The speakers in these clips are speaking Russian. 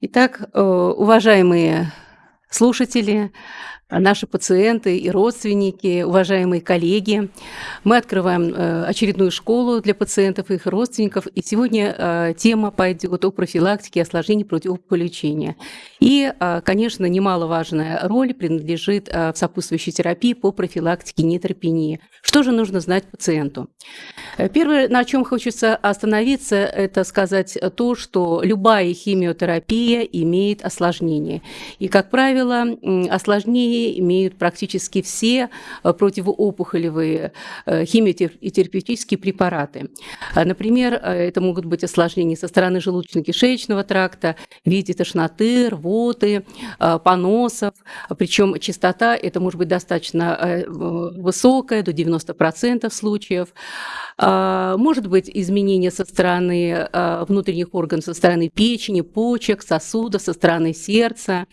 Итак, э, уважаемые слушатели, наши пациенты и родственники, уважаемые коллеги. Мы открываем э, очередную школу для пациентов и их родственников. И сегодня э, тема пойдет о профилактике осложнений противоопухолевого лечения. И, э, конечно, немаловажная роль принадлежит в сопутствующей терапии по профилактике нейтропении. Что же нужно знать пациенту? Первое, на чем хочется остановиться, это сказать то, что любая химиотерапия имеет осложнения. И, как правило, осложнения терапии имеют практически все э, противоопухолевые э, химиотерапевтические препараты. А, например, э, это могут быть осложнения со стороны желудочно-кишечного тракта в виде тошноты, рвоты, поносов. Причем частота это может быть достаточно высокая, до 90% случаев. А, может быть изменение со стороны внутренних органов, со стороны печени, почек, сосудов, со стороны сердца.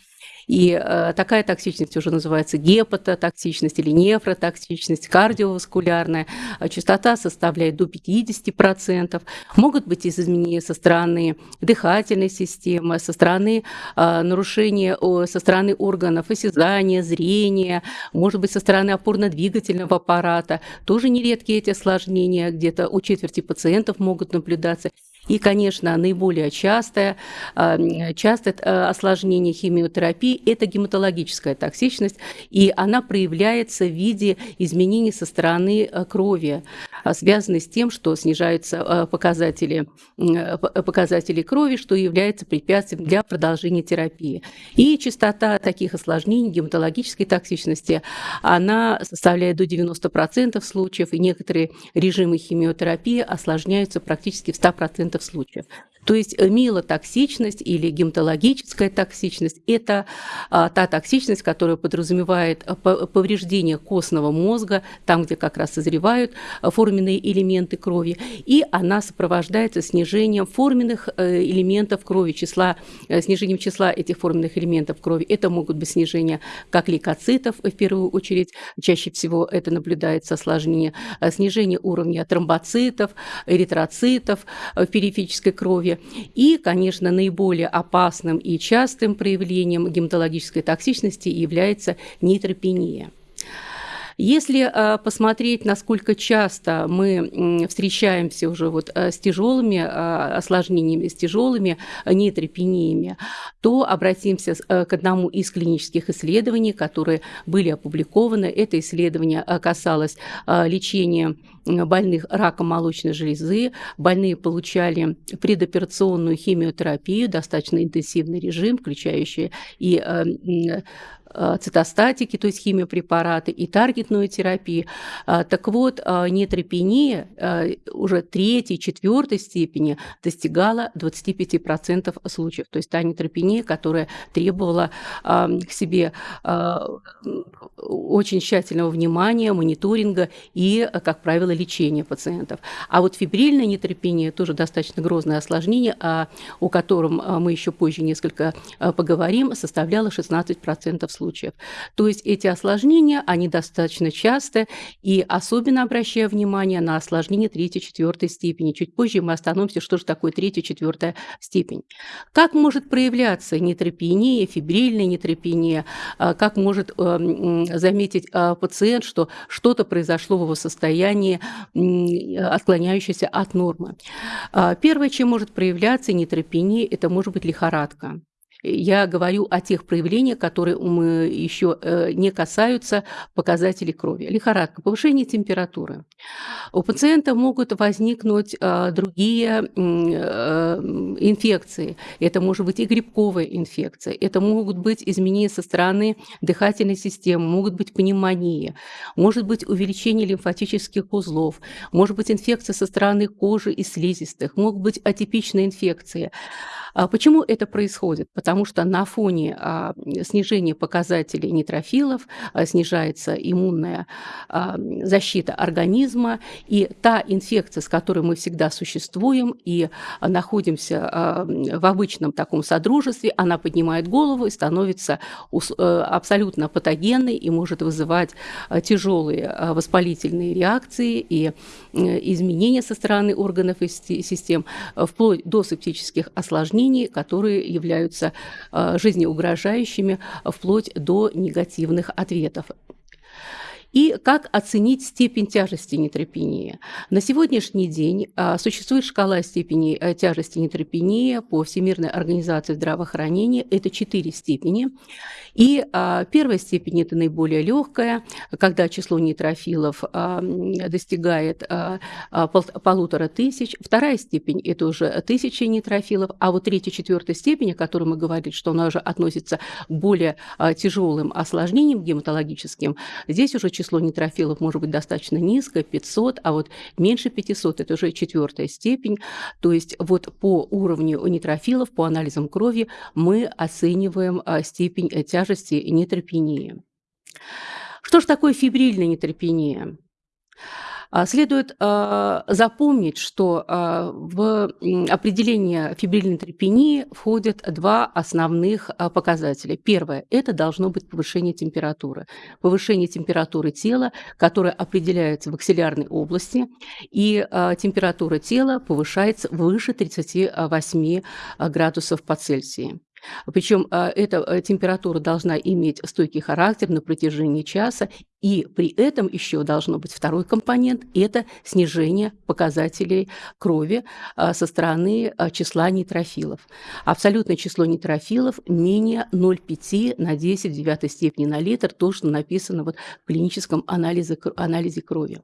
И э, такая токсичность уже называется гепатотоксичность или нефротоксичность, кардиоваскулярная. А частота составляет до 50%. Могут быть изменения со стороны дыхательной системы, со стороны э, нарушения со стороны органов осязания, зрения, может быть, со стороны опорно-двигательного аппарата. Тоже нередкие эти осложнения, где-то у четверти пациентов могут наблюдаться. И, конечно, наиболее частое, а, частое э, осложнение химиотерапии – это гематологическая токсичность, и она проявляется в виде изменений со стороны э, крови, а, связанной с тем, что снижаются э, показатели, показатели крови, что является препятствием для продолжения терапии. И частота таких осложнений гематологической токсичности, она составляет до 90% случаев, и некоторые режимы химиотерапии осложняются практически в 100% случаев. То есть э, милотоксичность или гематологическая токсичность – это а, та токсичность, которая подразумевает э, повреждение костного мозга, там, где как раз созревают э, форменные элементы крови, и она сопровождается снижением форменных элементов крови, числа, снижением числа этих форменных элементов крови. Это могут быть снижения как лейкоцитов, в первую очередь, чаще всего это наблюдается осложнение, снижение уровня тромбоцитов, эритроцитов в периферической крови, и, конечно, наиболее опасным и частым проявлением гематологической токсичности является нейтропения. Если э, посмотреть, насколько часто мы встречаемся уже вот э, с тяжелыми э, осложнениями, с тяжелыми нейтропениями, то обратимся к одному из клинических исследований, которые были опубликованы. Это исследование касалось лечения больных раком молочной железы. Больные получали предоперационную химиотерапию, достаточно интенсивный режим, включающий и Э, цитостатики, то есть химиопрепараты, и таргетную терапию. А, так вот, а, нейтропения э, уже третьей, четвертой степени достигала 25% случаев. То есть та нейтропения, которая требовала к себе а, очень тщательного внимания, мониторинга и, как правило, лечения пациентов. А вот фибрильная нейтропения тоже достаточно грозное осложнение, о котором мы еще позже несколько поговорим, составляла 16% случаев случаев. То есть эти осложнения, они достаточно часто, и особенно обращая внимание на осложнения третьей, четвертой степени. Чуть позже мы остановимся, что же такое третья, четвертая степень. Как может проявляться нейтропения, фибрильная нейтропения, а, как может эм, заметить а, пациент, что что-то произошло в его состоянии, отклоняющееся от нормы. А, первое, чем может проявляться нейтропения, это может быть лихорадка я говорю о тех проявлениях, которые мы еще э, не касаются показателей крови. Лихорадка, повышение температуры. У пациента могут возникнуть э, другие э, инфекции. Это может быть и грибковая инфекция, это могут быть изменения со стороны дыхательной системы, могут быть пневмонии, может быть увеличение лимфатических узлов, может быть инфекция со стороны кожи и слизистых, могут быть атипичные инфекции. А почему это происходит? Потому потому что на фоне а, снижения показателей нейтрофилов а, снижается иммунная а, защита организма, и та инфекция, с которой мы всегда существуем и находимся в обычном таком содружестве, она поднимает голову и становится э, абсолютно патогенной и может вызывать тяжелые воспалительные реакции и изменения со стороны органов и систем, вплоть до септических осложнений, которые являются жизнеугрожающими вплоть до негативных ответов. И как оценить степень тяжести нейтропении? На сегодняшний день а, существует шкала степени э, тяжести нейтропении по Всемирной организации здравоохранения. Это четыре степени. И а, первая степень – это наиболее легкая, когда число нейтрофилов а, достигает полутора тысяч. Вторая степень – это уже тысячи нейтрофилов. А вот третья, четвертая степень, о которой мы говорили, что она уже относится к более тяжелым осложнениям гематологическим, здесь уже число число нейтрофилов может быть достаточно низкое, 500, а вот меньше 500 – это уже четвертая степень. То есть вот по уровню нейтрофилов, по анализам крови мы оцениваем а, степень э, тяжести нейтропении. Что же такое фибрильная нейтропения? А, следует а, запомнить, что а, в определение фибрильной трепении входят два основных показателя. Первое – это должно быть повышение температуры. Повышение температуры тела, которое определяется в аксиллярной области, и температура тела повышается выше 38 градусов по Цельсию. Причем а, эта э, температура должна иметь стойкий характер на протяжении часа, и при этом еще должно быть второй компонент – это снижение показателей крови а, со стороны а, числа нейтрофилов. Абсолютное число нейтрофилов менее 0,5 на 10 в девятой степени на литр, то, что написано вот в клиническом анализе, анализе крови.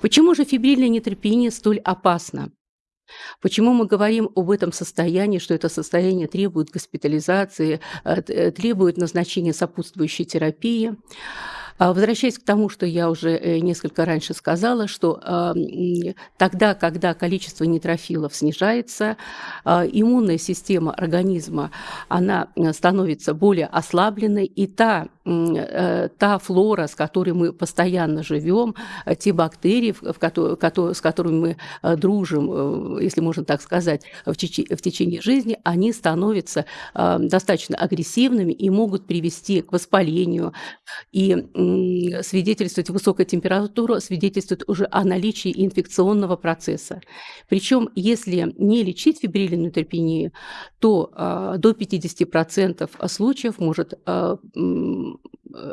Почему же фибрильная нейтропения столь опасна? Почему мы говорим об этом состоянии, что это состояние требует госпитализации, э, э, требует назначения сопутствующей терапии? А, возвращаясь к тому, что я уже э, несколько раньше сказала, что тогда, когда количество нейтрофилов снижается, а, иммунная система организма, она становится более ослабленной, и та, та флора, с которой мы постоянно живем, э, те бактерии, с которыми мы дружим, если можно так сказать, в течение жизни, они становятся достаточно агрессивными и могут привести к воспалению и свидетельствует высокая температура, свидетельствует уже о наличии инфекционного процесса. Причем, если не лечить фибрилинную терпению, то э, до 50% случаев может э,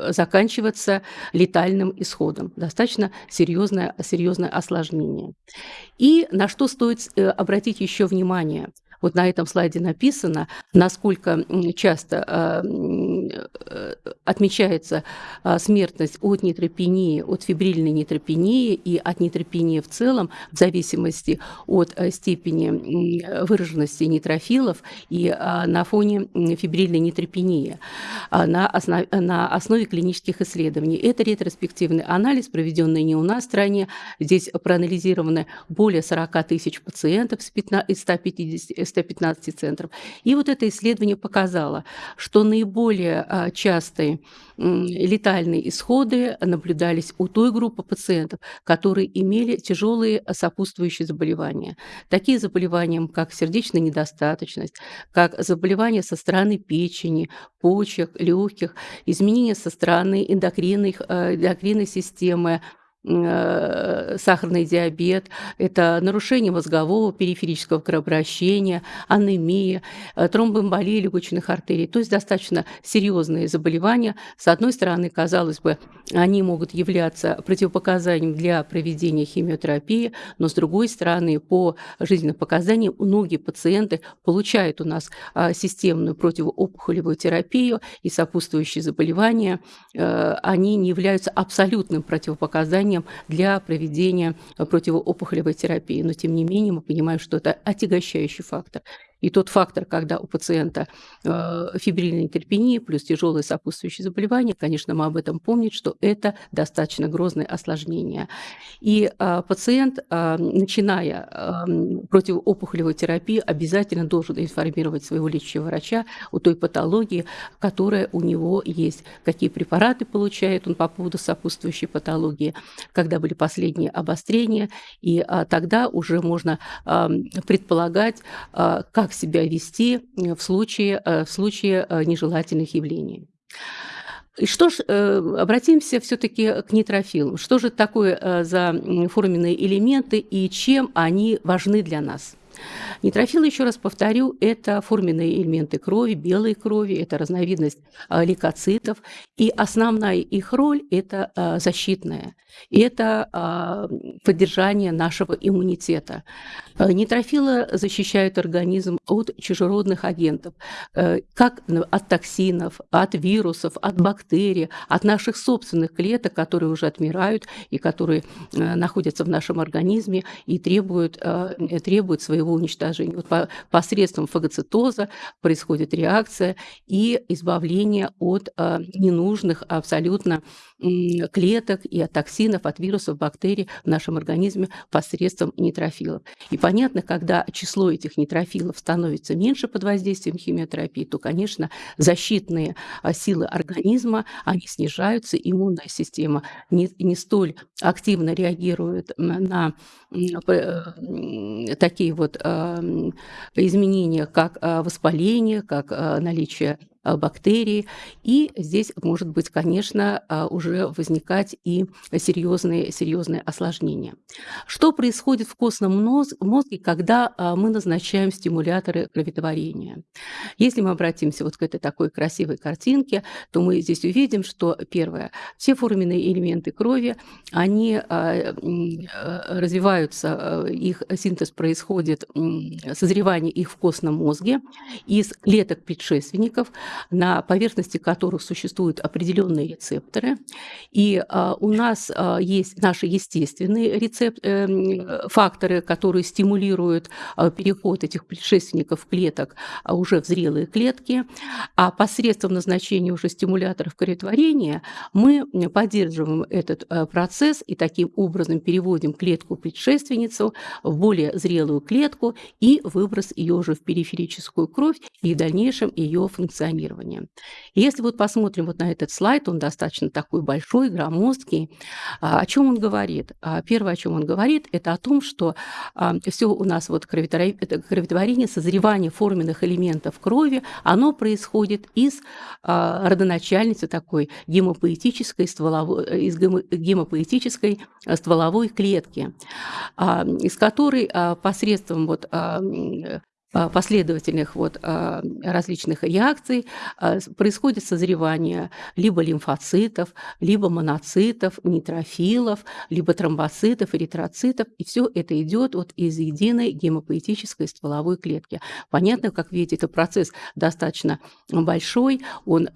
заканчиваться летальным исходом. Достаточно серьезное, серьезное осложнение. И на что стоит э, обратить еще внимание – вот на этом слайде написано, насколько часто а, э, отмечается а, смертность от нейтропении, от фибрильной нейтропении и от нейтропении в целом, в зависимости от э, степени выраженности нейтрофилов и а, на фоне фибрильной нейтропении на основе, на основе клинических исследований. Это ретроспективный анализ, проведенный не у нас в стране. Здесь проанализированы более 40 тысяч пациентов из 150, 115 центров. И вот это исследование показало, что наиболее а, частые летальные исходы наблюдались у той группы пациентов, которые имели тяжелые сопутствующие заболевания. Такие заболевания, как сердечная недостаточность, как заболевания со стороны печени, почек, легких, изменения со стороны эндокринной, э, эндокринной системы, сахарный диабет, это нарушение мозгового периферического кровообращения, анемия, э, тромбоэмболия легочных артерий. То есть достаточно серьезные заболевания. С одной стороны, казалось бы, они могут являться противопоказанием для проведения химиотерапии, но с другой стороны, по жизненным показаниям, многие пациенты получают у нас а, системную противоопухолевую терапию и сопутствующие заболевания, э, они не являются абсолютным противопоказанием основанием для проведения противоопухолевой терапии. Но, тем не менее, мы понимаем, что это отягощающий фактор. И тот фактор, когда у пациента э, фибрильная нейтропения плюс тяжелые сопутствующие заболевания, конечно, мы об этом помним, что это достаточно грозное осложнение. И э, пациент, э, начиная противоопухолевую терапию, обязательно должен информировать своего лечащего врача о той патологии, которая у него есть, какие препараты получает он по поводу сопутствующей патологии, когда были последние обострения, и а, тогда уже можно а, предполагать, а, себя вести в случае, а, в случае а, нежелательных явлений. И что ж, э, обратимся все-таки к нейтрофилам. Что же такое э, за форменные элементы и чем они важны для нас? Нейтрофилы, еще раз повторю, это форменные элементы крови, белой крови, это разновидность а, лейкоцитов, и основная их роль – это а, защитная, это а, поддержание нашего иммунитета. Нейтрофилы защищают организм от чужеродных агентов, как от токсинов, от вирусов, от бактерий, от наших собственных клеток, которые уже отмирают и которые находятся в нашем организме и требуют, требуют своего уничтожения уничтожения. Вот по, посредством фагоцитоза происходит реакция и избавление от а, ненужных абсолютно клеток и от токсинов, от вирусов, бактерий в нашем организме посредством нейтрофилов. И понятно, когда число этих нейтрофилов становится меньше под воздействием химиотерапии, то, конечно, защитные а, силы организма, они снижаются, иммунная система не, не столь активно реагирует на такие вот а, изменения, как а, воспаление, как наличие Э, бактерии. И здесь может быть, конечно, а, уже возникать и серьезные, серьезные осложнения. Что происходит в костном мозге, когда а, мы назначаем стимуляторы кроветворения? Если мы обратимся вот к этой такой красивой картинке, то мы здесь увидим, что первое, все форменные элементы крови, они развиваются, их синтез происходит, созревание их в костном мозге из клеток предшественников, на поверхности которых существуют определенные рецепторы. И а, у нас а, есть наши естественные рецепт, э, факторы, которые стимулируют а, переход этих предшественников клеток уже в зрелые клетки. А посредством назначения уже стимуляторов кроветворения мы поддерживаем этот процесс и таким образом переводим клетку предшественницу в более зрелую клетку и выброс ее уже в периферическую кровь и в дальнейшем ее функционирование программирования. если вот посмотрим вот на этот слайд, он достаточно такой большой, громоздкий. А, о чем он говорит? А, первое, о чем он говорит, это о том, что а, все у нас вот кроветворение, созревание форменных элементов крови, оно происходит из родоначальницы такой гемопоэтической стволовой, из гемопоэтической стволовой клетки, из которой посредством вот последовательных вот а, различных реакций а, происходит созревание либо лимфоцитов, либо моноцитов, нейтрофилов, либо тромбоцитов, эритроцитов, и все это идет вот из единой гемопоэтической стволовой клетки. Понятно, как видите, это процесс достаточно большой, он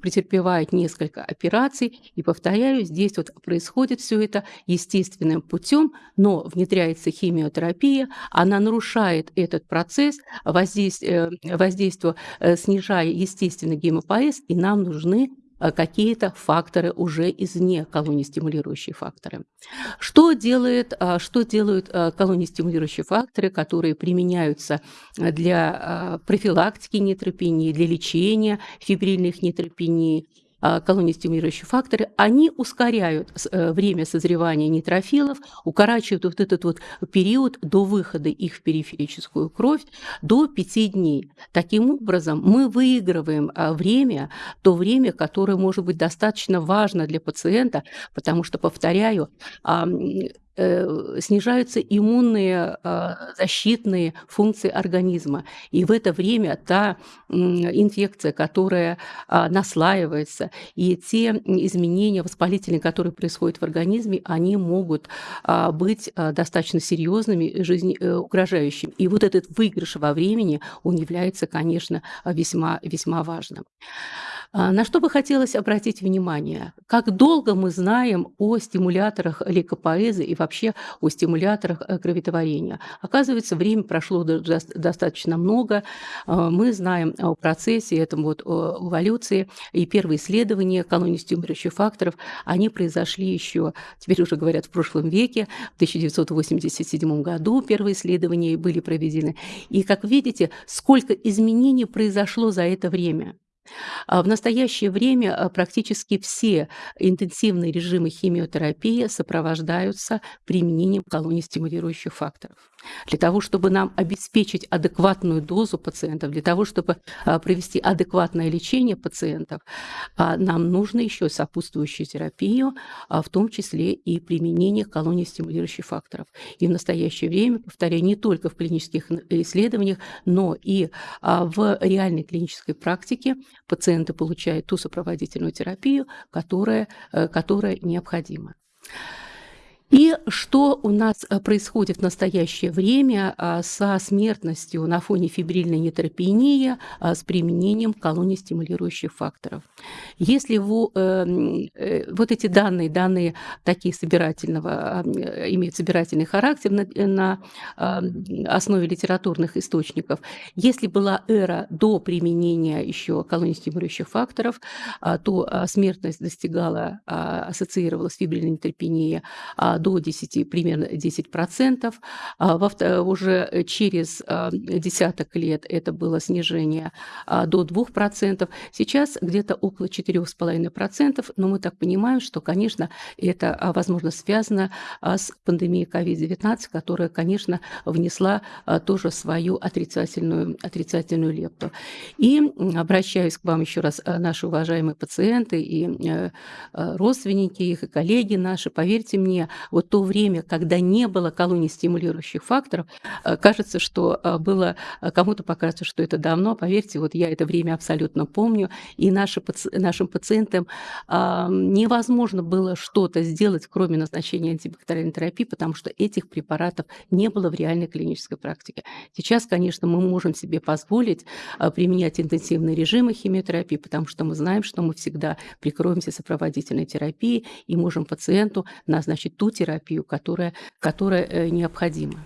претерпевает несколько операций, и повторяю, здесь вот происходит все это естественным путем, но внедряется химиотерапия, она нарушает этот процесс, э, воздействие э, снижая естественно гемопоэз, и нам нужны э, какие-то факторы уже извне, колонистимулирующие факторы. Что, делает, что делают колонистимулирующие факторы, которые применяются для профилактики нейтропении, для лечения фибрильных нейтропений, а, колонистимулирующие факторы, они ускоряют э, время созревания нейтрофилов, укорачивают вот этот вот период до выхода их в периферическую кровь до 5 дней. Таким образом, мы выигрываем а, время, то время, которое может быть достаточно важно для пациента, потому что, повторяю, Э, снижаются иммунные а, защитные функции организма. И в это время та инфекция, которая а, наслаивается, и те изменения воспалительные, которые происходят в организме, они могут а, быть достаточно серьезными, жизнеугрожающими. И вот этот выигрыш во времени, он является, конечно, весьма, весьма важным. А, на что бы хотелось обратить внимание? Как долго мы знаем о стимуляторах лейкопоэзы и вообще о стимуляторах э, кроветворения? Оказывается, время прошло достаточно много. А, мы знаем о процессе, этом вот эволюции, и первые исследования колонии стимулирующих факторов, они произошли еще, теперь уже говорят, в прошлом веке, в 1987 году первые исследования были проведены. И, как видите, сколько изменений произошло за это время. А в настоящее время а, практически все интенсивные режимы химиотерапии сопровождаются применением колоний стимулирующих факторов. Для того, чтобы нам обеспечить адекватную дозу пациентов, для того, чтобы а, провести адекватное лечение пациентов, нам нужно еще сопутствующую терапию, в том числе и применение колоний стимулирующих факторов. И в настоящее время, повторяю, не только в клинических исследованиях, но и в реальной клинической практике пациенты получают ту сопроводительную терапию, которая, э, которая необходима. И что у нас э, происходит в настоящее время а, со смертностью на фоне фибрильной нейтропении а, с применением колоний стимулирующих факторов? Если вы, э, вот эти данные, данные такие собирательного, а, имеют собирательный характер на, на основе литературных источников, если была эра до применения еще колоний стимулирующих факторов, то смертность достигала, ассоциировалась с фибрильной нейтропенией до 10, примерно 10%. А во, уже через а, десяток лет это было снижение а, до 2%. Сейчас где-то около 4,5%, но мы так понимаем, что, конечно, это, возможно, связано с пандемией COVID-19, которая, конечно, внесла тоже свою отрицательную, отрицательную лепту. И обращаюсь к вам еще раз, наши уважаемые пациенты и э, родственники их, и коллеги наши, поверьте мне, вот то время, когда не было колоний стимулирующих факторов, э, кажется, что э, было, э, кому-то покажется, что это давно, поверьте, вот я это время абсолютно помню, и наши, нашим пациентам невозможно было что-то сделать, кроме назначения антибактериальной терапии, потому что этих препаратов не было в реальной клинической практике. Сейчас, конечно, мы можем себе позволить применять интенсивные режимы химиотерапии, потому что мы знаем, что мы всегда прикроемся сопроводительной терапией и можем пациенту назначить ту терапию, которая, которая э, необходима.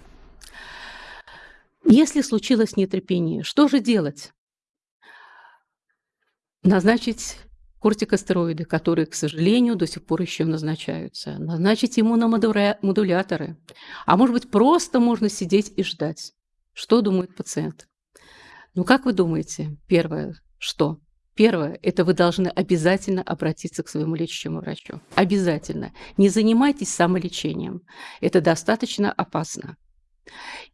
Если случилось нетерпение, что же делать? Назначить кортикостероиды, которые, к сожалению, до сих пор еще назначаются. Назначить иммуномодуляторы. А может быть, просто можно сидеть и ждать. Что думает пациент? Ну, как вы думаете, первое, что? Первое – это вы должны обязательно обратиться к своему лечащему врачу. Обязательно. Не занимайтесь самолечением. Это достаточно опасно.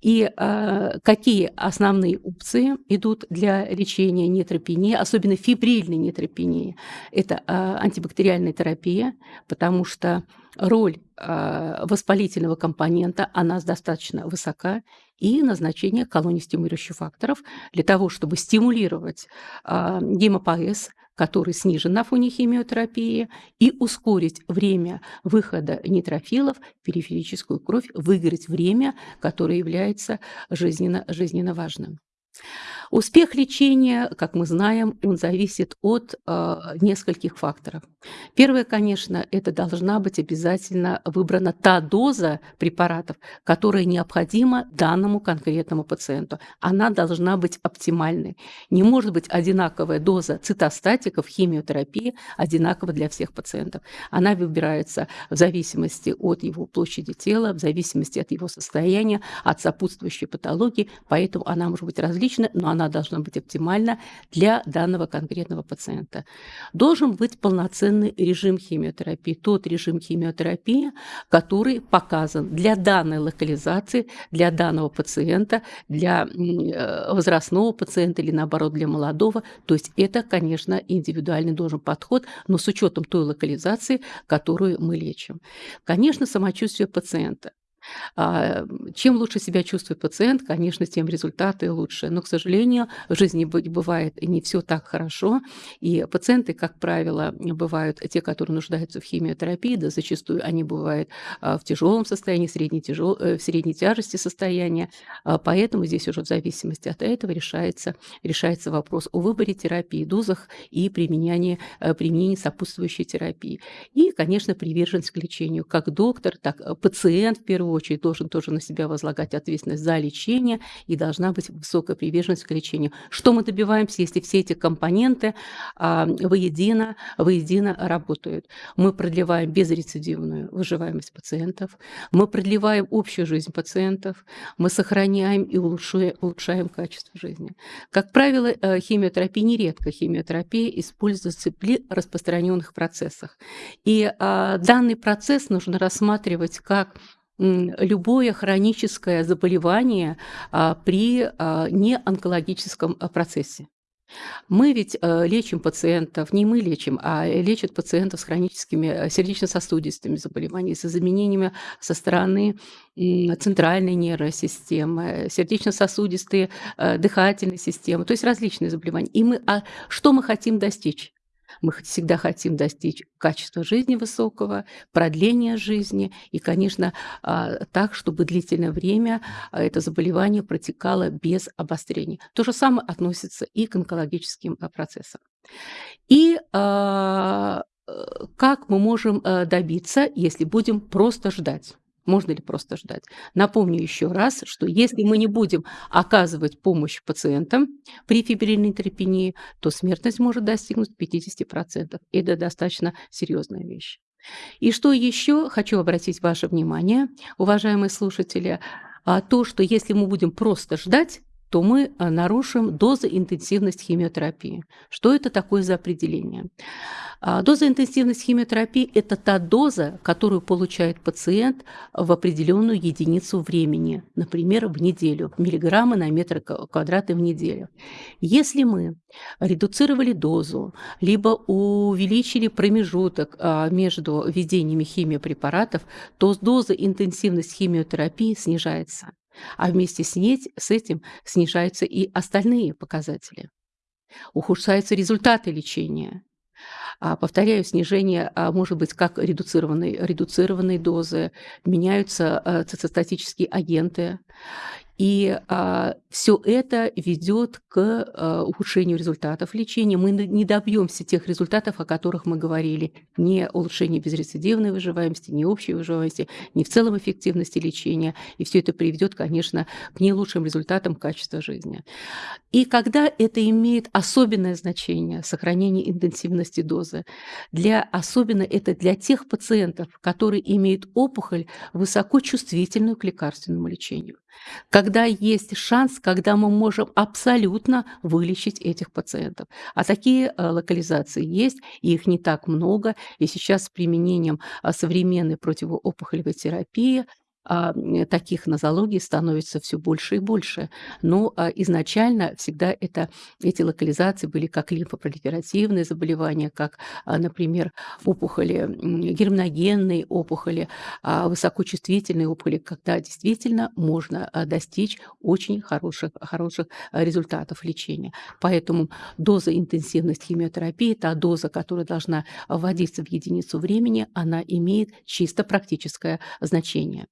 И э, какие основные опции идут для лечения нейтропении, особенно фибрильной нейтропении? Это э, антибактериальная терапия, потому что роль э, воспалительного компонента, она достаточно высока, и назначение колоний стимулирующих факторов для того, чтобы стимулировать э, гемопоэз, который снижен на фоне химиотерапии, и ускорить время выхода нейтрофилов в периферическую кровь, выиграть время, которое является жизненно, жизненно важным. Успех лечения, как мы знаем, он зависит от э, нескольких факторов. Первое, конечно, это должна быть обязательно выбрана та доза препаратов, которая необходима данному конкретному пациенту. Она должна быть оптимальной. Не может быть одинаковая доза цитостатиков, химиотерапии одинакова для всех пациентов. Она выбирается в зависимости от его площади тела, в зависимости от его состояния, от сопутствующей патологии, поэтому она может быть различна, но она она должна быть оптимальна для данного конкретного пациента. Должен быть полноценный режим химиотерапии, тот режим химиотерапии, который показан для данной локализации, для данного пациента, для э, возрастного пациента или наоборот для молодого. То есть это, конечно, индивидуальный должен подход, но с учетом той локализации, которую мы лечим. Конечно, самочувствие пациента. А, чем лучше себя чувствует пациент, конечно, тем результаты лучше. Но, к сожалению, в жизни бывает не все так хорошо. И пациенты, как правило, бывают те, которые нуждаются в химиотерапии, да зачастую они бывают а, в тяжелом состоянии, средней, тяжел... Э, в средней тяжести состояния. А, поэтому здесь уже в зависимости от этого решается, решается вопрос о выборе терапии, дозах и применении, э, применении сопутствующей терапии. И, конечно, приверженность к лечению. Как доктор, так и пациент, в первую очередь, должен тоже на себя возлагать ответственность за лечение и должна быть высокая приверженность к лечению. Что мы добиваемся, если все эти компоненты а, воедино, воедино работают? Мы продлеваем безрецидивную выживаемость пациентов, мы продлеваем общую жизнь пациентов, мы сохраняем и улучшаем, улучшаем качество жизни. Как правило, э, химиотерапия, нередко химиотерапия используется при распространенных процессах. И а, данный процесс нужно рассматривать как любое хроническое заболевание а, при а, неонкологическом а, процессе. Мы ведь э, лечим пациентов, не мы лечим, а лечат пациентов с хроническими э, сердечно-сосудистыми заболеваниями, с изменениями со стороны центральной нервной системы, сердечно-сосудистые, э, дыхательной системы, то есть различные заболевания. И мы, а что мы хотим достичь? Мы всегда хотим достичь качества жизни высокого, продления жизни и, конечно, а, так, чтобы длительное время а, это заболевание протекало без обострений. То же самое относится и к онкологическим а, процессам. И э, как мы можем э, добиться, если будем просто ждать? Можно ли просто ждать? Напомню еще раз, что если мы не будем оказывать помощь пациентам при фибрильной терапии, то смертность может достигнуть 50%. Это достаточно серьезная вещь. И что еще хочу обратить ваше внимание, уважаемые слушатели, а, то, что если мы будем просто ждать, то мы а, нарушим дозоинтенсивность химиотерапии. Что это такое за определение? А, дозоинтенсивность химиотерапии – это та доза, которую получает пациент в определенную единицу времени, например, в неделю, миллиграммы на метр квадратный в неделю. Если мы редуцировали дозу, либо увеличили промежуток а, между введениями химиопрепаратов, то доза интенсивность химиотерапии снижается а вместе с, ней, с этим снижаются и остальные показатели. Ухудшаются результаты лечения. А, повторяю, снижение а, может быть как редуцированной, редуцированной дозы, меняются а, цитостатические агенты. И а, все это ведет к а, ухудшению результатов лечения. Мы не добьемся тех результатов, о которых мы говорили. Не улучшение безрецидивной выживаемости, не общей выживаемости, не в целом эффективности лечения. И все это приведет, конечно, к не лучшим результатам качества жизни. И когда это имеет особенное значение, сохранение интенсивности дозы, для, особенно это для тех пациентов, которые имеют опухоль высокочувствительную к лекарственному лечению когда есть шанс, когда мы можем абсолютно вылечить этих пациентов. А такие э, локализации есть, и их не так много. И сейчас с применением э, современной противоопухолевой терапии а, таких нозологий становится все больше и больше. Но а, изначально всегда это, эти локализации были как лимфопролиферативные заболевания, как, а, например, опухоли, герминогенные опухоли, высокочувствительные опухоли, когда действительно можно достичь очень хороших, хороших результатов лечения. Поэтому доза интенсивность химиотерапии, та доза, которая должна вводиться в единицу времени, она имеет чисто практическое значение.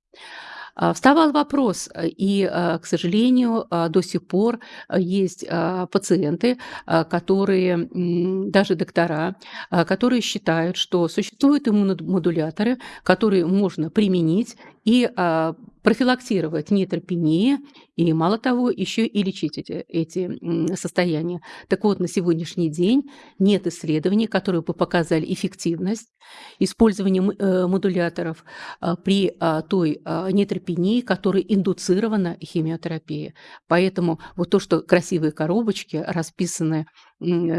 А, вставал вопрос, э, и, э, к сожалению, а, до сих пор э, есть пациенты, которые, даже доктора, которые считают, что существуют иммуномодуляторы, которые можно применить и профилактировать нейтропении и, мало того, еще и лечить эти, эти состояния. Так вот, на сегодняшний день нет исследований, которые бы показали эффективность использования э, модуляторов а, при а, той а, нейтропении, которая индуцирована химиотерапией. Поэтому вот то, что красивые коробочки расписаны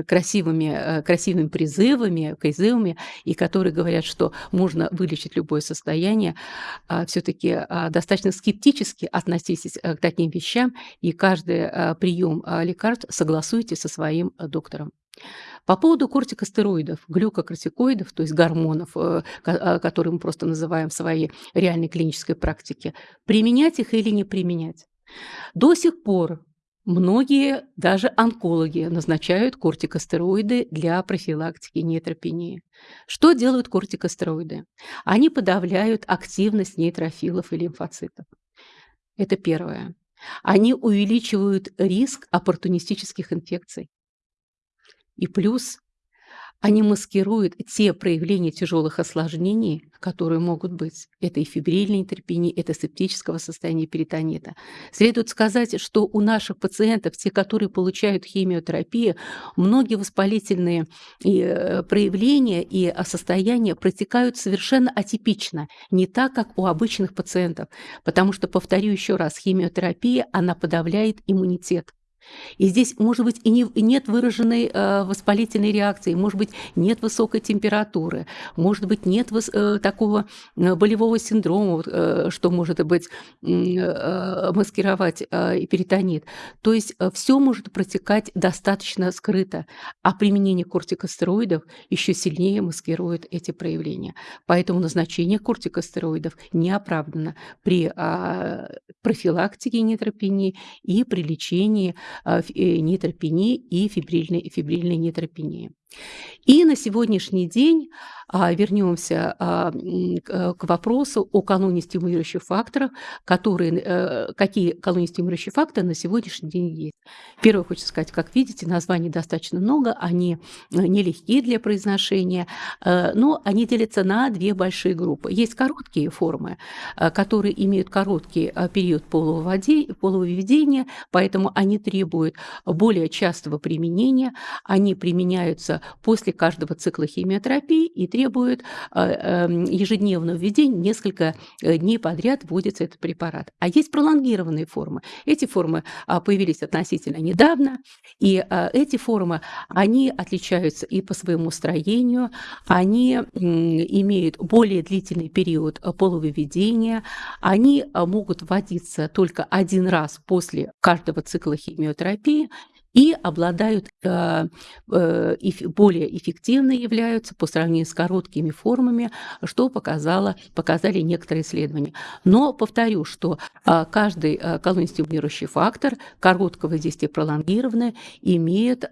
красивыми, э, красивыми призывами, призывами, и которые говорят, что можно вылечить любое состояние, все-таки достаточно скептически относитесь э, к таким вещам, и каждый прием лекарств согласуйте со своим доктором. По поводу кортикостероидов, глюкокортикоидов, то есть гормонов, э, ко которые мы просто называем в своей реальной клинической практике, применять их или не применять? До сих пор многие, даже онкологи, назначают кортикостероиды для профилактики нейтропении. Что делают кортикостероиды? Они подавляют активность нейтрофилов и лимфоцитов. Это первое. Они увеличивают риск оппортунистических инфекций. И плюс они маскируют те проявления тяжелых осложнений, которые могут быть. Это и фибрильная терпения, это септического состояния перитонита. Следует сказать, что у наших пациентов, те, которые получают химиотерапию, многие воспалительные э, проявления и а, состояния протекают совершенно атипично, не так, как у обычных пациентов. Потому что, повторю еще раз, химиотерапия, она подавляет иммунитет. И здесь, может быть, и, не, и нет выраженной э, воспалительной реакции, может быть, нет высокой температуры, может быть, нет э, такого э, болевого синдрома, э, что может быть э, маскировать э, перитонит. То есть э, все может протекать достаточно скрыто, а применение кортикостероидов еще сильнее маскирует эти проявления. Поэтому назначение кортикостероидов не оправдано при э, профилактике нейтропении и при лечении а, э, нейтропении и фибрильной, фибрильной нейтропении. И на сегодняшний день а, вернемся а, к, к вопросу о колонии стимулирующих факторов, которые, а, какие колонии стимулирующие факторы на сегодняшний день есть. Первое, хочу сказать, как видите, названий достаточно много, они э, нелегкие для произношения, но они делятся на две большие группы. Есть короткие формы, которые имеют короткий период полового введения, поэтому они требуют более частого применения, они применяются после каждого цикла химиотерапии и требует а, эм, ежедневного введения, несколько э, дней подряд вводится этот препарат. А есть пролонгированные формы. Эти формы а, появились относительно недавно, и а, эти формы, они отличаются и по своему строению, они имеют более длительный период полувыведения, они могут вводиться только один раз после каждого цикла химиотерапии, и обладают э, э, более эффективно являются по сравнению с короткими формами, что показало, показали некоторые исследования. Но повторю, что э, каждый э, колонистимулирующий фактор короткого действия пролонгированное имеет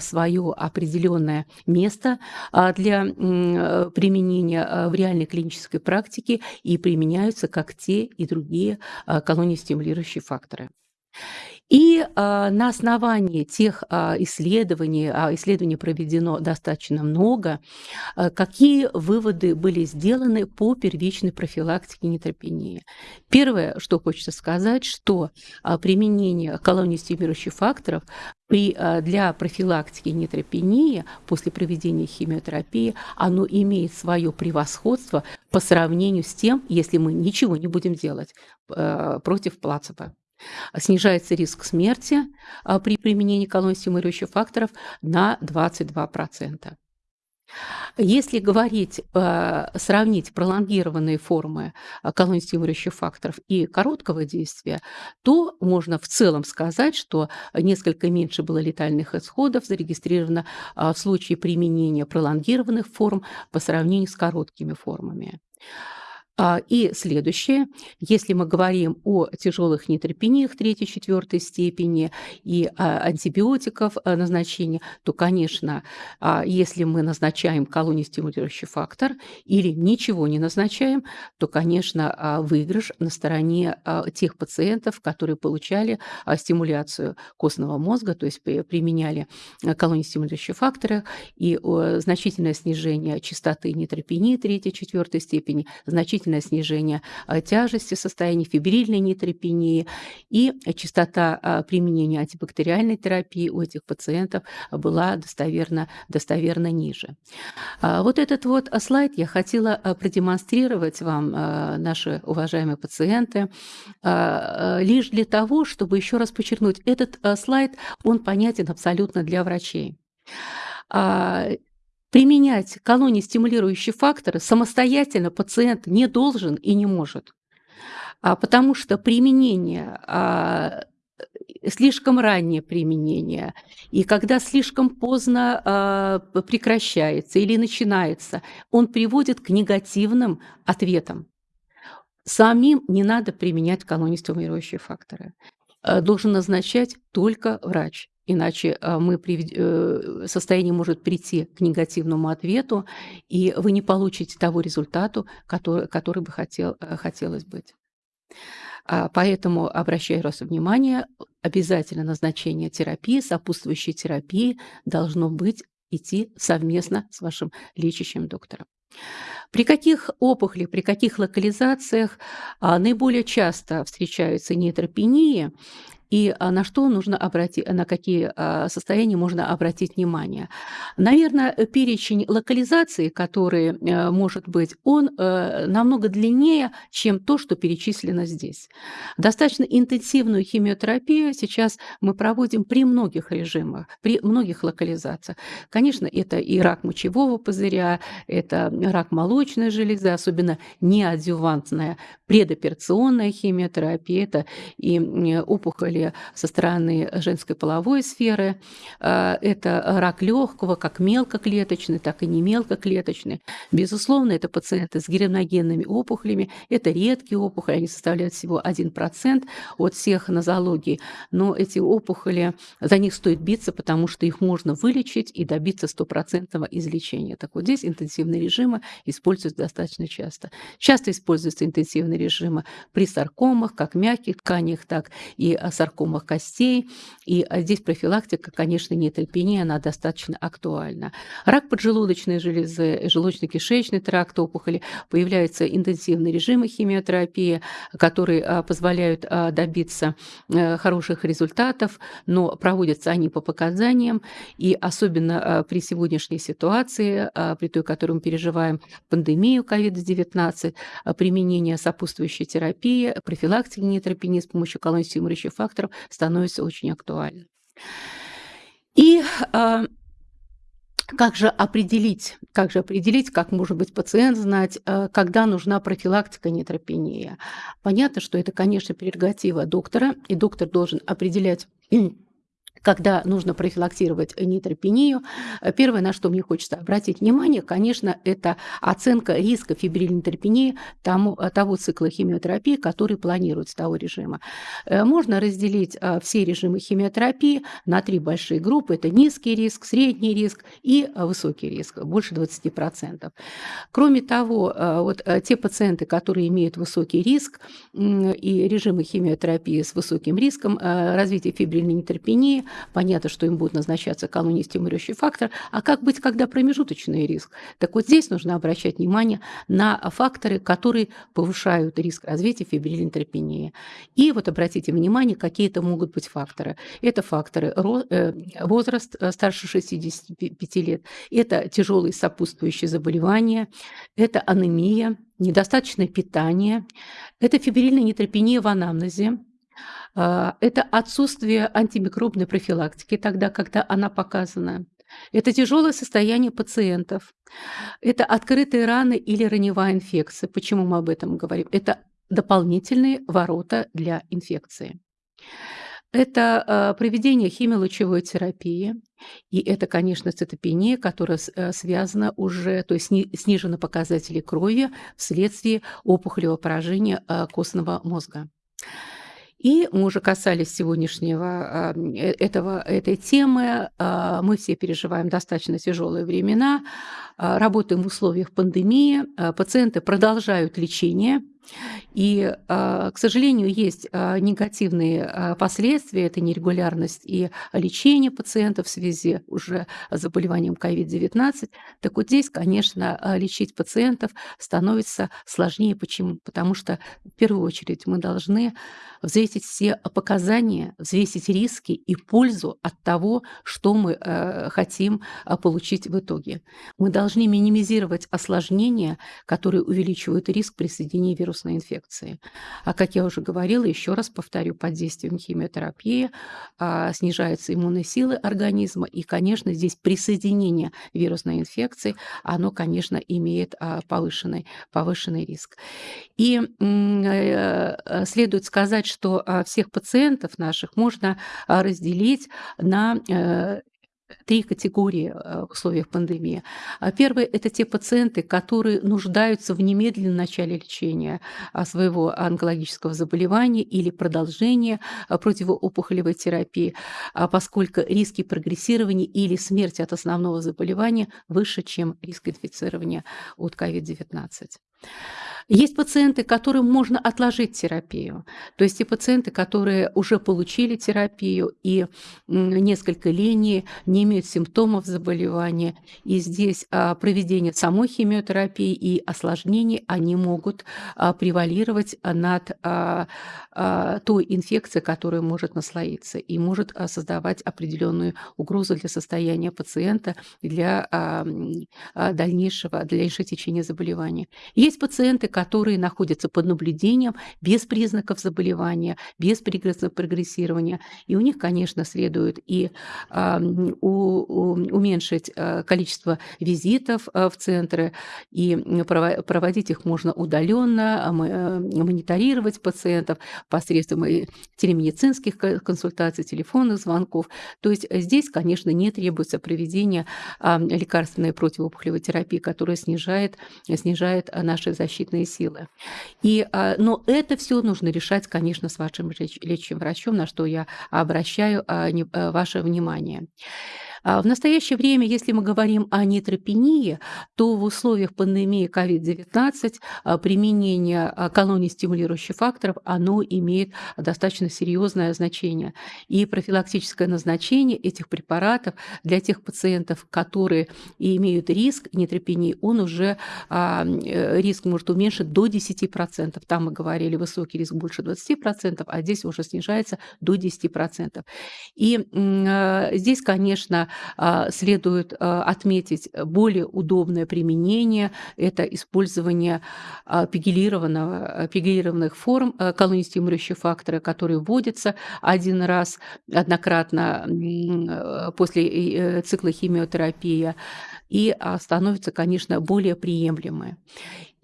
свое определенное место для применения в реальной клинической практике и применяются как те и другие колонистимулирующие факторы. И а, на основании тех а, исследований, а исследований проведено достаточно много, а, какие выводы были сделаны по первичной профилактике нейтропении? Первое, что хочется сказать, что применение колонии стимулирующих факторов при, для профилактики нейтропении после проведения химиотерапии, оно имеет свое превосходство по сравнению с тем, если мы ничего не будем делать против плацебо. Снижается риск смерти а, при применении колонстимулирующих факторов на 22%. Если говорить, а, сравнить пролонгированные формы а, колонстимулирующих факторов и короткого действия, то можно в целом сказать, что несколько меньше было летальных исходов зарегистрировано в случае применения пролонгированных форм по сравнению с короткими формами. А, и следующее, если мы говорим о тяжелых нейтропениях третьей, четвертой степени и антибиотиков а, назначения, то, конечно, а, если мы назначаем колонистимулирующий фактор или ничего не назначаем, то, конечно, выигрыш на стороне тех пациентов, которые получали стимуляцию костного мозга, то есть применяли колонистимулирующие факторы, и значительное снижение частоты нейтропении третьей, четвертой степени, значительное значительное снижение а, тяжести состояния, фибрильной нейтропении и частота а, применения антибактериальной терапии у этих пациентов была достоверно, достоверно ниже. А, вот этот вот слайд я хотела продемонстрировать вам, наши уважаемые пациенты, лишь для того, чтобы еще раз подчеркнуть, этот слайд, он понятен абсолютно для врачей. Применять колонии стимулирующие факторы самостоятельно пациент не должен и не может, а потому что применение а, слишком раннее применение, и когда слишком поздно э, прекращается или начинается, он приводит к негативным ответам. Самим не надо применять колонистимулирующие факторы. Э, должен назначать только врач. Иначе э, мы привед... Э, состояние может прийти к негативному ответу, и вы не получите того результата, который, который бы хотел, хотелось быть. А, поэтому обращаю вас внимание, обязательно назначение терапии, сопутствующей терапии должно быть идти совместно с вашим лечащим доктором. При каких опухолях, при каких локализациях а, наиболее часто встречаются нейтропении, и а, на что нужно обратить, на какие а, состояния можно обратить внимание. Наверное, перечень локализации, который э, может быть, он э, намного длиннее, чем то, что перечислено здесь. Достаточно интенсивную химиотерапию сейчас мы проводим при многих режимах, при многих локализациях. Конечно, это и рак мочевого пузыря, это рак молочной железы, особенно неадювантная предоперационная химиотерапия, это и опухоли со стороны женской половой сферы. А, это рак легкого, как мелкоклеточный, так и не мелкоклеточный. Безусловно, это пациенты с героногенными опухолями. Это редкие опухоли, они составляют всего 1% от всех нозологий. Но эти опухоли, за них стоит биться, потому что их можно вылечить и добиться стопроцентного излечения. Так вот здесь интенсивные режимы используются достаточно часто. Часто используются интенсивные режимы при саркомах, как мягких тканях, так и саркомах саркомах костей. И а, здесь профилактика, конечно, нейтропения, она достаточно актуальна. Рак поджелудочной железы, желудочно-кишечный тракт, опухоли, появляются интенсивные режимы химиотерапии, которые а, позволяют а, добиться э, хороших результатов, но проводятся они по показаниям, и особенно при сегодняшней ситуации, при той, которую мы переживаем, пандемию COVID-19, применение сопутствующей терапии, профилактики нейтропении с помощью колонистимулирующих факторов факторов становится очень актуальным. И э, как же определить, как же определить, как может быть пациент знать, э, когда нужна профилактика нейтропении? Понятно, что это, конечно, прерогатива доктора, и доктор должен определять когда нужно профилактировать нейтропению. Первое, на что мне хочется обратить внимание, конечно, это оценка риска фибрильной нейтропении тому, того цикла химиотерапии, который планируется, того режима. Э, можно разделить э, все режимы химиотерапии на три большие группы. Это низкий риск, средний риск и э, высокий риск, больше 20%. Кроме того, вот те пациенты, которые имеют высокий риск и режимы химиотерапии с высоким риском развития фибрильной нейтропении, понятно, что им будет назначаться колонистимулирующий фактор, а как быть, когда промежуточный риск? Так вот здесь нужно обращать внимание на факторы, которые повышают риск развития фибрилинтропении. И вот обратите внимание, какие это могут быть факторы. Это факторы э, возраст э, старше 65 лет, это тяжелые сопутствующие заболевания, это анемия, недостаточное питание, это фибрильная нейтропения в анамнезе, это отсутствие антимикробной профилактики тогда, когда она показана. Это тяжелое состояние пациентов. Это открытые раны или раневая инфекция. Почему мы об этом говорим? Это дополнительные ворота для инфекции. Это э, проведение химиолучевой терапии, и это, конечно, цитопения, которая э, связана уже, то есть снижены показатели крови вследствие опухолевого поражения э, костного мозга. И мы уже касались сегодняшнего э, этого, этой темы. А, мы все переживаем достаточно тяжелые времена, а, работаем в условиях пандемии, а, пациенты продолжают лечение – и, а, к сожалению, есть а, негативные а, последствия, это нерегулярность и лечение пациентов в связи уже с заболеванием COVID-19. Так вот здесь, конечно, лечить пациентов становится сложнее. Почему? Потому что в первую очередь мы должны взвесить все показания, взвесить риски и пользу от того, что мы хотим получить в итоге. Мы должны минимизировать осложнения, которые увеличивают риск присоединения вируса вирусной инфекции. А как я уже говорила, еще раз повторю, под действием химиотерапии а, снижаются иммунные силы организма, и, конечно, здесь присоединение вирусной инфекции, оно, конечно, имеет а, повышенный, повышенный риск. И э, следует сказать, что а, всех пациентов наших можно а, разделить на э, три категории э, в условиях пандемии. А первое – это те пациенты, которые нуждаются в немедленном начале лечения а, своего онкологического заболевания или продолжения а, противоопухолевой терапии, поскольку риски прогрессирования или смерти от основного заболевания выше, чем риск инфицирования от COVID-19. Есть пациенты, которым можно отложить терапию. То есть те пациенты, которые уже получили терапию и несколько линий не имеют симптомов заболевания. И здесь а, проведение самой химиотерапии и осложнений, они могут а, превалировать над а, той инфекцией, которая может наслоиться и может создавать определенную угрозу для состояния пациента, для дальнейшего, для дальнейшего течения заболевания. Есть пациенты, которые находятся под наблюдением без признаков заболевания, без признаков прогрессирования. И у них, конечно, следует и э, у, уменьшить э, количество визитов э, в центры, и проводить их можно удаленно, э, мониторировать пациентов посредством телемедицинских консультаций, телефонных звонков. То есть здесь, конечно, не требуется проведение лекарственной противоопухолевой терапии, которая снижает, снижает наши защитные силы. И, а, но это все нужно решать, конечно, с вашим лечащим врачом, на что я обращаю а, а, ваше внимание. А в настоящее время, если мы говорим о нейтропении, то в условиях пандемии COVID-19 а, применение а, колоний стимулирующих факторов, оно имеет достаточно серьезное значение. И профилактическое назначение этих препаратов для тех пациентов, которые имеют риск нейтропении, он уже э, риск может уменьшить до 10%. Там мы говорили, высокий риск больше 20%, а здесь уже снижается до 10%. И здесь, конечно, следует а, отметить более удобное применение – это использование а, пегилированного, пегилированных форм колонистимулирующего фактора, которые вводятся один раз однократно после э, цикла химиотерапии и становятся, конечно, более приемлемы.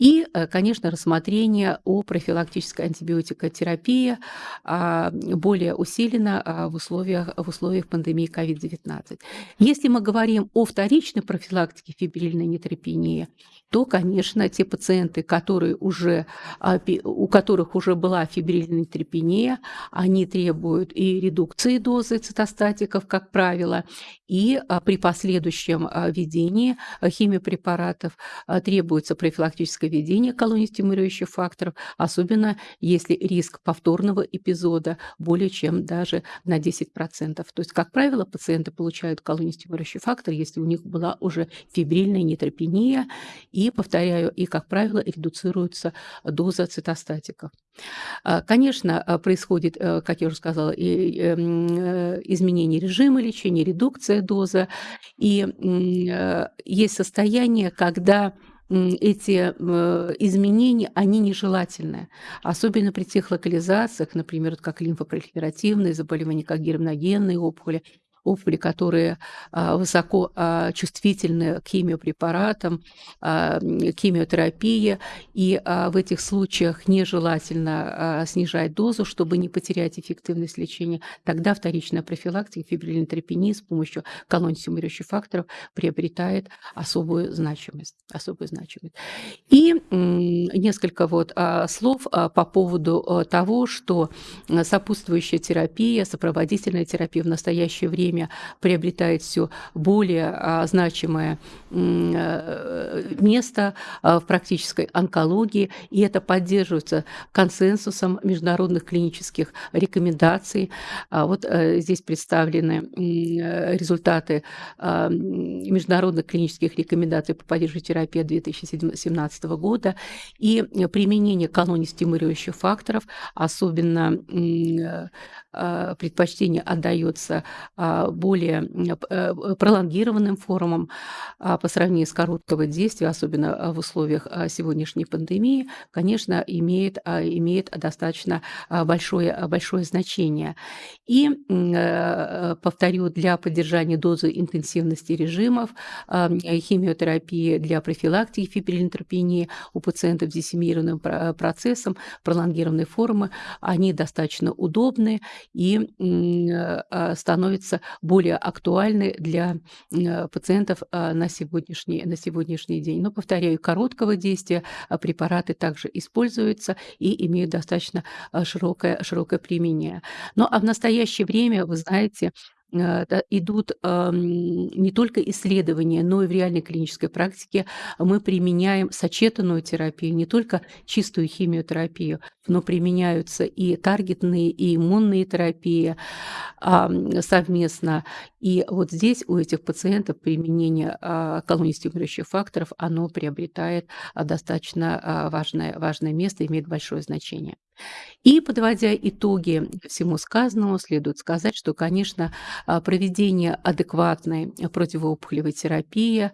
И, э, конечно, рассмотрение о профилактической антибиотикотерапии а, более усилено а, в условиях, в условиях пандемии COVID-19. Если мы говорим о вторичной профилактике фибрильной нейтропении, то, конечно, те пациенты, которые уже, а, у которых уже была фибрильная трепения, они требуют и редукции дозы цитостатиков, как правило, и при последующем введении химиопрепаратов требуется профилактическое введение колонистимулирующих факторов, особенно если риск повторного эпизода более чем даже на 10%. То есть, как правило, пациенты получают колонистимулирующий фактор, если у них была уже фибрильная нейтропения, и, повторяю, и, как правило, редуцируется доза цитостатиков. А, конечно, а, происходит, э, как я уже сказала, эм, э, изменение режима лечения, редукция дозы, и э, есть состояние, когда эти изменения, они нежелательны. Особенно при тех локализациях, например, как лимфопролиферативные заболевания, как герминогенные опухоли, опухоли, которые а, высоко а, чувствительны к химиопрепаратам, а, химиотерапии, и в этих случаях нежелательно снижать дозу, чтобы не потерять эффективность лечения. Тогда вторичная профилактика фибрильной тропении с помощью колоний стимулирующих факторов приобретает особую значимость. Особую значимость. И несколько вот слов по поводу того, что сопутствующая терапия, сопроводительная терапия в настоящее время время приобретает все более а, значимое э, место а, в практической онкологии, и это поддерживается консенсусом международных клинических рекомендаций. А вот э, здесь представлены результаты международных клинических рекомендаций по поддержке терапии 2017 года и применение колоний стимулирующих факторов, особенно предпочтение отдается а, более э, пролонгированным формам по сравнению с короткого действия, особенно в условиях сегодняшней пандемии, конечно, имеет, имеет достаточно большое, большое значение. И, э, повторю, для поддержания дозы интенсивности режимов, химиотерапии для профилактики фибрилинтропении у пациентов с диссемированным процессом, пролонгированной формы, они достаточно удобны и э, становятся более актуальны для пациентов на сегодняшний, на сегодняшний день. Но, повторяю, короткого действия препараты также используются и имеют достаточно широкое, широкое применение. Но а в настоящее время, вы знаете, Э, идут не только исследования, но и в реальной клинической практике мы применяем сочетанную терапию, не только чистую химиотерапию, но применяются и таргетные, и иммунные терапии совместно. И вот здесь у этих пациентов применение а, колонистимулирующих факторов, оно приобретает а, достаточно а, важное, важное место, имеет большое значение. И подводя итоги всему сказанному, следует сказать, что, конечно, а, проведение адекватной противоопухолевой терапии,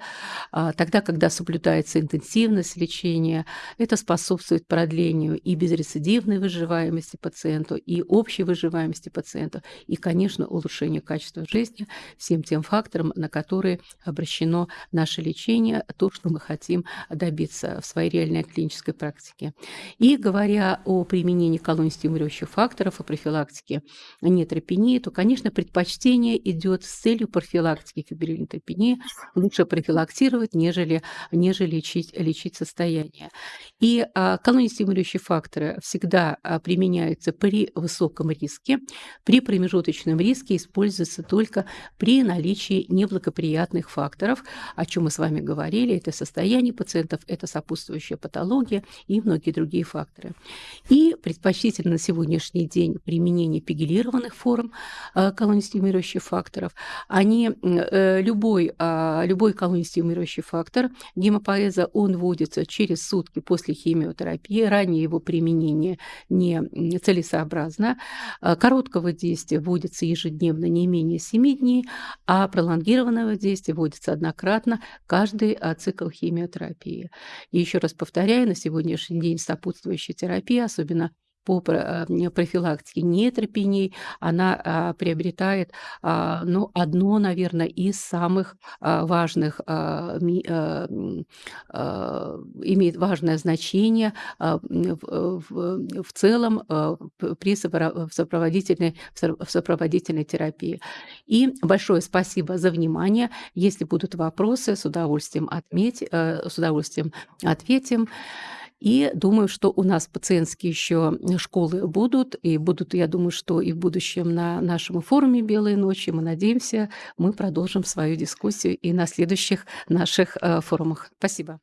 а, тогда, когда соблюдается интенсивность лечения, это способствует продлению и безрецидивной выживаемости пациенту, и общей выживаемости пациента, и, конечно, улучшению качества жизни всем тем факторам, на которые обращено наше лечение, то, что мы хотим добиться в своей реальной клинической практике. И говоря о применении применении колонистимулирующих факторов и профилактики нейтропении, то, конечно, предпочтение идет с целью профилактики фибрилинтропении. Лучше профилактировать, нежели, нежели лечить, лечить состояние. И а, колонистимулирующие факторы всегда а, применяются при высоком риске. При промежуточном риске используются только при наличии неблагоприятных факторов, о чем мы с вами говорили. Это состояние пациентов, это сопутствующая патология и многие другие факторы. И предпочтительно на сегодняшний день применение пегилированных форм э, колонистимулирующих факторов. Они, э, любой, а, любой колонистимулирующий фактор гемопоэза, он вводится через сутки после химиотерапии, ранее его применение не целесообразно. Э, короткого действия вводится ежедневно не менее 7 дней, а пролонгированного действия вводится однократно каждый цикл химиотерапии. И еще раз повторяю, на сегодняшний день сопутствующая терапия, особенно по э, профилактике нейтропении, она а, приобретает а, ну, одно, наверное, из самых а, важных, имеет важное значение в, в, в целом при сопроводительной, в сопроводительной терапии. И большое спасибо за внимание. Если будут вопросы, с удовольствием, отметь, э, с удовольствием ответим. И думаю, что у нас пациентские еще школы будут, и будут, я думаю, что и в будущем на нашем форуме «Белые ночи». Мы надеемся, мы продолжим свою дискуссию и на следующих наших э, форумах. Спасибо.